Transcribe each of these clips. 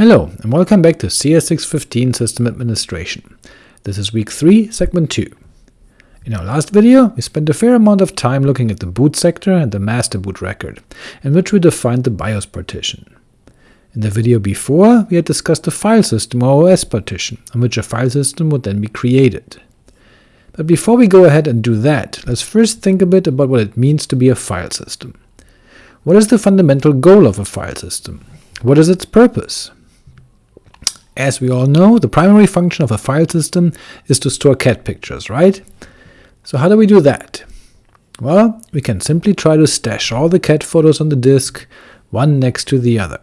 Hello, and welcome back to CS615 System Administration. This is week 3, segment 2. In our last video, we spent a fair amount of time looking at the boot sector and the master boot record, in which we defined the BIOS partition. In the video before, we had discussed the file system or OS partition, on which a file system would then be created. But before we go ahead and do that, let's first think a bit about what it means to be a file system. What is the fundamental goal of a file system? What is its purpose? As we all know, the primary function of a file system is to store cat pictures, right? So how do we do that? Well, we can simply try to stash all the cat photos on the disk, one next to the other.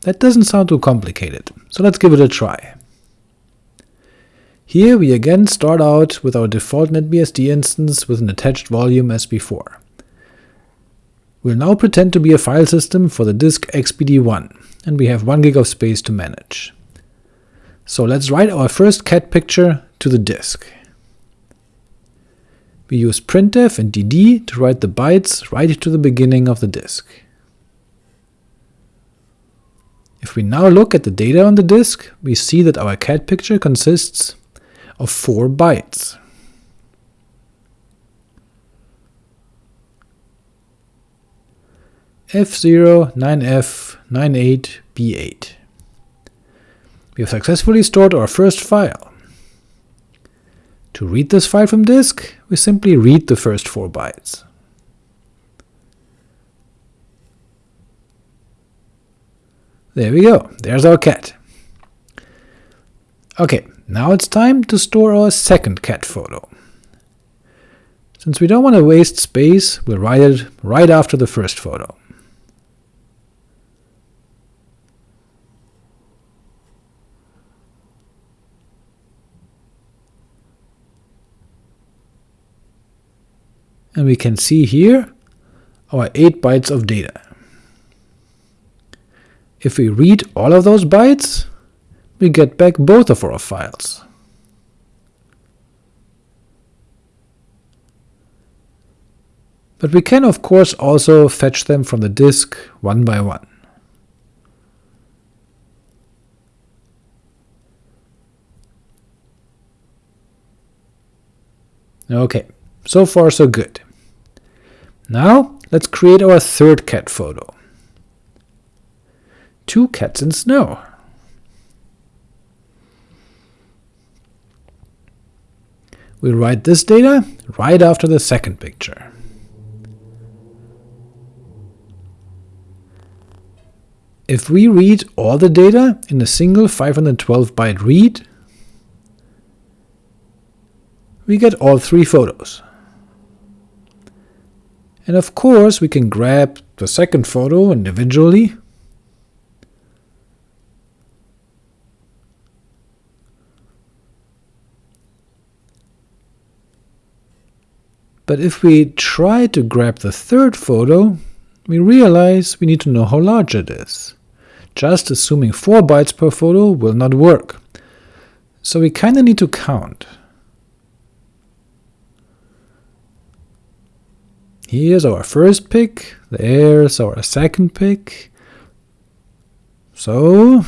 That doesn't sound too complicated, so let's give it a try. Here we again start out with our default NetBSD instance with an attached volume as before. We'll now pretend to be a file system for the disk XBD1, and we have 1 gig of space to manage. So let's write our first cat picture to the disk. We use printf and dd to write the bytes right to the beginning of the disk. If we now look at the data on the disk, we see that our cat picture consists of 4 bytes. F0, 9F, 98, B8. We have successfully stored our first file. To read this file from disk, we simply read the first 4 bytes. There we go, there's our cat. Ok, now it's time to store our second cat photo. Since we don't want to waste space, we'll write it right after the first photo. And we can see here our 8 bytes of data. If we read all of those bytes, we get back both of our files. But we can of course also fetch them from the disk one by one. Ok, so far so good. Now let's create our third cat photo. Two cats in snow. We'll write this data right after the second picture. If we read all the data in a single 512-byte read, we get all three photos. And of course we can grab the second photo individually, But if we try to grab the third photo, we realize we need to know how large it is. Just assuming 4 bytes per photo will not work, so we kinda need to count. Here's our first pick, there's our second pick. So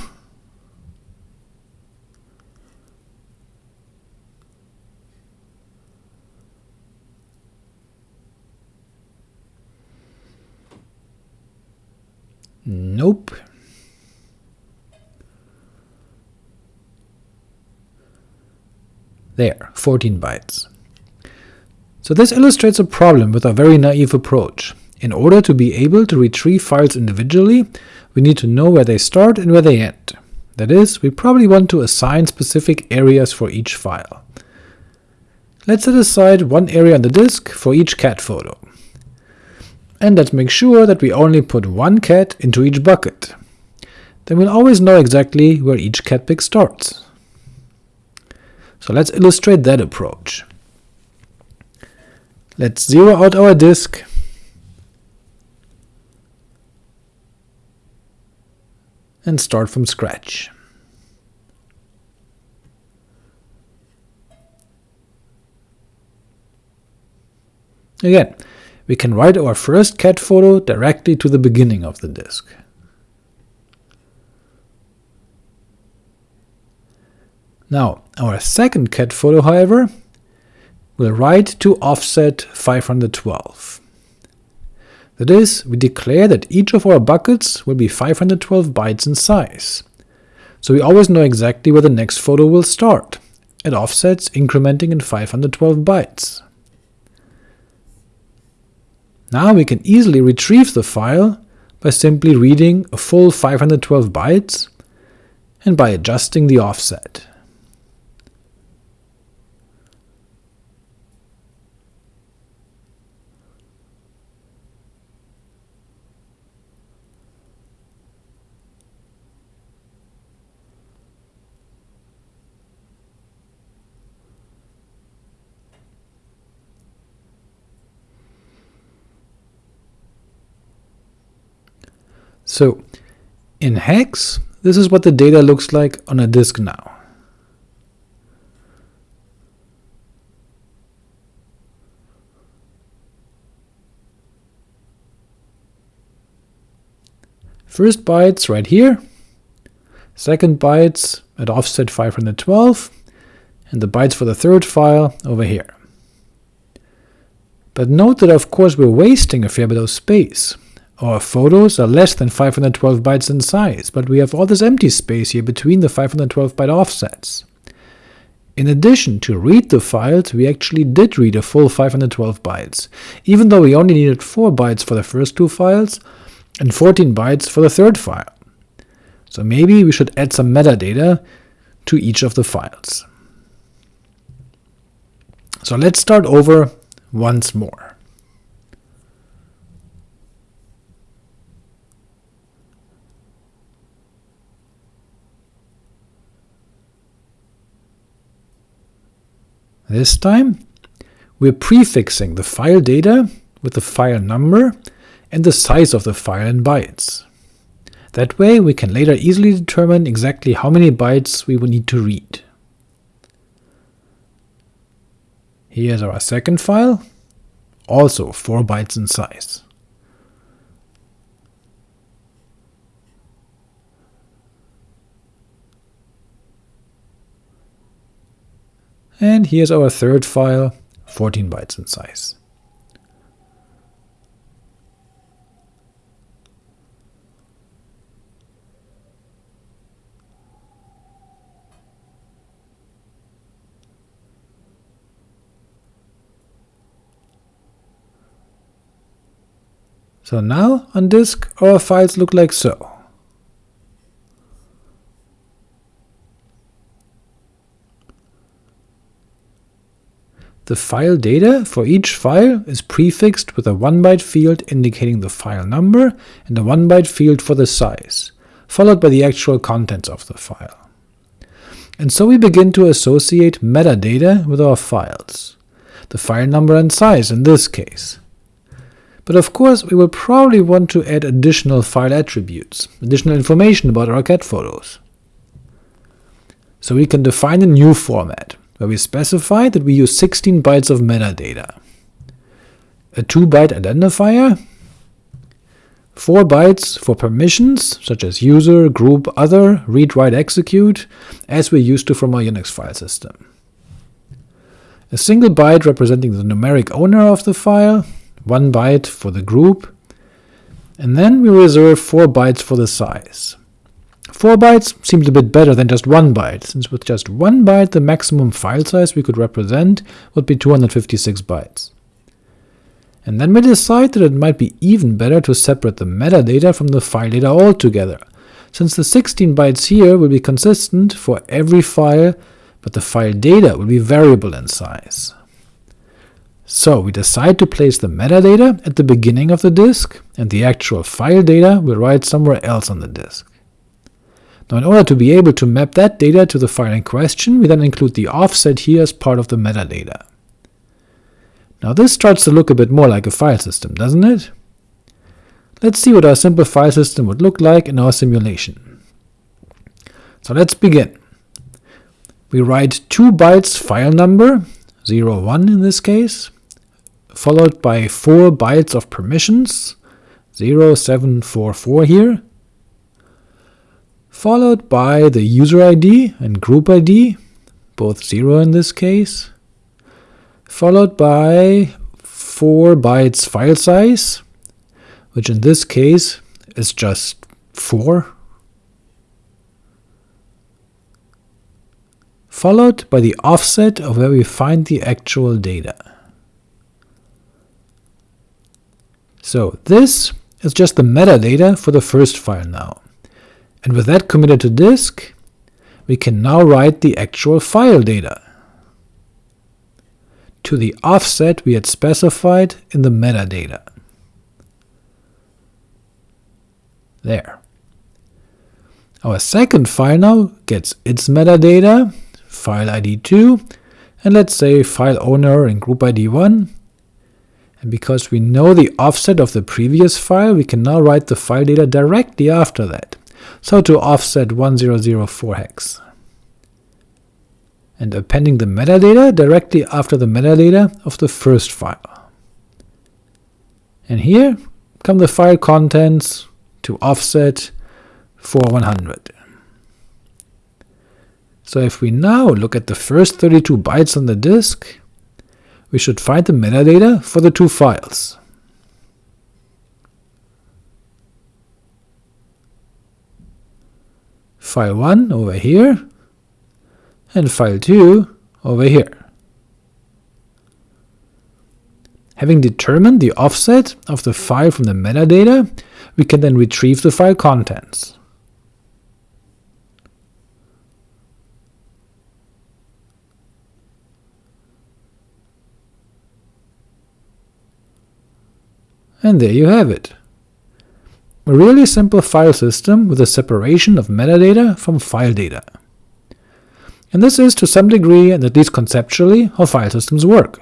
Nope. There, 14 bytes. So this illustrates a problem with our very naive approach. In order to be able to retrieve files individually, we need to know where they start and where they end. That is, we probably want to assign specific areas for each file. Let's set aside one area on the disk for each cat photo. And let's make sure that we only put one cat into each bucket. Then we'll always know exactly where each cat pick starts. So let's illustrate that approach. Let's zero out our disk, and start from scratch. Again, we can write our first cat photo directly to the beginning of the disk. Now, our second cat photo, however, will write to offset 512. That is, we declare that each of our buckets will be 512 bytes in size, so we always know exactly where the next photo will start, at offsets incrementing in 512 bytes. Now we can easily retrieve the file by simply reading a full 512 bytes and by adjusting the offset. So in hex, this is what the data looks like on a disk now. First bytes right here, second bytes at offset 512, and the bytes for the third file over here. But note that of course we're wasting a fair bit of space. Our photos are less than 512 bytes in size, but we have all this empty space here between the 512 byte offsets. In addition to read the files, we actually did read a full 512 bytes, even though we only needed 4 bytes for the first two files and 14 bytes for the third file. So maybe we should add some metadata to each of the files. So let's start over once more. This time, we're prefixing the file data with the file number and the size of the file in bytes. That way we can later easily determine exactly how many bytes we will need to read. Here's our second file, also 4 bytes in size. And here's our third file, 14 bytes in size. So now, on disk, our files look like so. The file data for each file is prefixed with a 1 byte field indicating the file number and a 1 byte field for the size, followed by the actual contents of the file. And so we begin to associate metadata with our files, the file number and size in this case. But of course we will probably want to add additional file attributes, additional information about our cat photos. So we can define a new format, where we specify that we use 16 bytes of metadata, a 2-byte identifier, 4 bytes for permissions, such as user, group, other, read, write, execute, as we're used to from our Unix file system. A single byte representing the numeric owner of the file, 1 byte for the group, and then we reserve 4 bytes for the size. 4 bytes seems a bit better than just 1 byte, since with just 1 byte the maximum file size we could represent would be 256 bytes. And then we decide that it might be even better to separate the metadata from the file data altogether, since the 16 bytes here will be consistent for every file, but the file data will be variable in size. So we decide to place the metadata at the beginning of the disk, and the actual file data will write somewhere else on the disk. Now in order to be able to map that data to the file in question, we then include the offset here as part of the metadata. Now this starts to look a bit more like a file system, doesn't it? Let's see what our simple file system would look like in our simulation. So let's begin. We write 2 bytes file number, 0, 1 in this case, followed by 4 bytes of permissions, 0, 7, 4, 4 here, followed by the user ID and group ID, both 0 in this case, followed by 4 bytes file size, which in this case is just 4, followed by the offset of where we find the actual data. So this is just the metadata for the first file now, and with that committed to disk, we can now write the actual file data to the offset we had specified in the metadata. There. Our second file now gets its metadata, file id 2, and let's say file owner and group id 1, and because we know the offset of the previous file, we can now write the file data directly after that, so to offset 1004 hex. And appending the metadata directly after the metadata of the first file. And here come the file contents to offset 4100. So if we now look at the first 32 bytes on the disk, we should find the metadata for the two files. File 1 over here, and file 2 over here. Having determined the offset of the file from the metadata, we can then retrieve the file contents. And there you have it. A really simple file system with a separation of metadata from file data. And this is to some degree, and at least conceptually, how file systems work.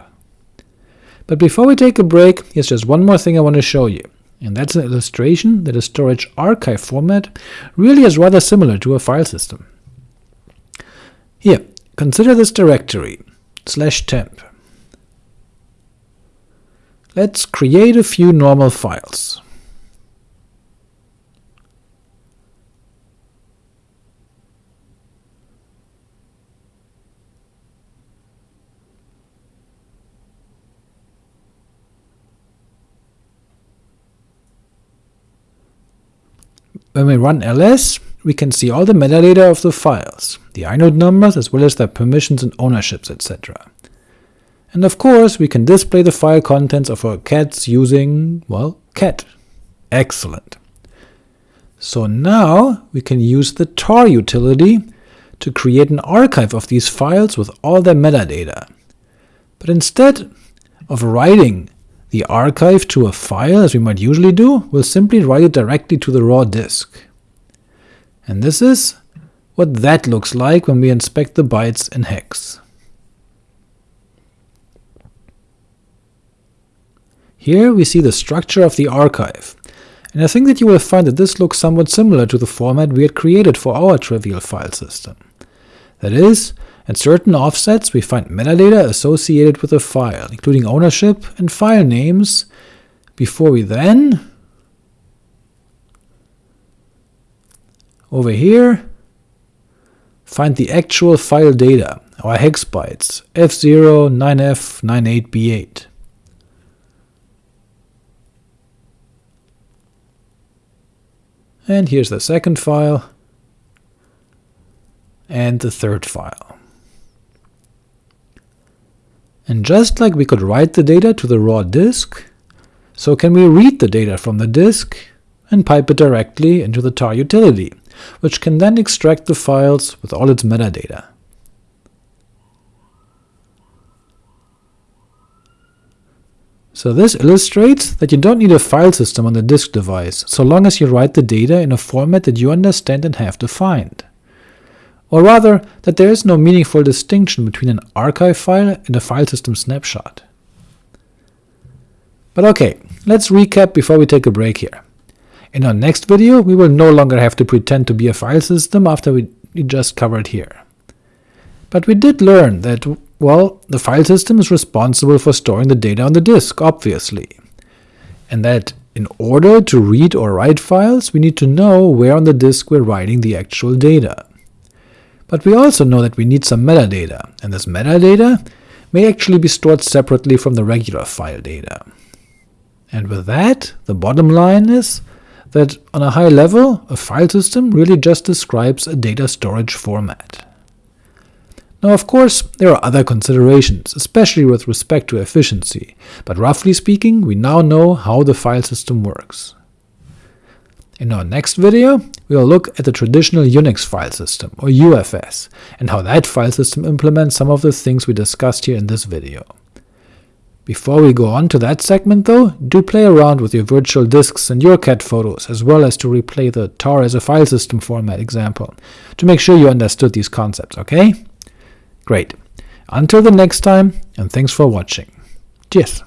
But before we take a break, here's just one more thing I want to show you, and that's an illustration that a storage archive format really is rather similar to a file system. Here, consider this directory, slash temp. Let's create a few normal files. When we run ls, we can see all the metadata of the files, the inode numbers as well as their permissions and ownerships, etc. And of course, we can display the file contents of our cats using, well, cat. Excellent. So now we can use the tar utility to create an archive of these files with all their metadata. But instead of writing the archive to a file as we might usually do, we'll simply write it directly to the raw disk. And this is what that looks like when we inspect the bytes in hex. Here we see the structure of the archive, and I think that you will find that this looks somewhat similar to the format we had created for our trivial file system. That is, at certain offsets we find metadata associated with a file, including ownership and file names, before we then, over here, find the actual file data, our hex bytes, F0, 9F, 98B8. And here's the second file, and the third file. And just like we could write the data to the raw disk, so can we read the data from the disk and pipe it directly into the tar utility, which can then extract the files with all its metadata. So this illustrates that you don't need a file system on the disk device, so long as you write the data in a format that you understand and have defined. Or rather, that there is no meaningful distinction between an archive file and a file system snapshot. But ok, let's recap before we take a break here. In our next video, we will no longer have to pretend to be a file system after we just covered here. But we did learn that well, the file system is responsible for storing the data on the disk, obviously, and that in order to read or write files, we need to know where on the disk we're writing the actual data. But we also know that we need some metadata, and this metadata may actually be stored separately from the regular file data. And with that, the bottom line is that on a high level, a file system really just describes a data storage format. Now of course, there are other considerations, especially with respect to efficiency, but roughly speaking, we now know how the file system works. In our next video, we will look at the traditional Unix file system, or UFS, and how that file system implements some of the things we discussed here in this video. Before we go on to that segment though, do play around with your virtual disks and your cat photos, as well as to replay the tar as a file system format example, to make sure you understood these concepts, ok? Great. Until the next time, and thanks for watching. Cheers!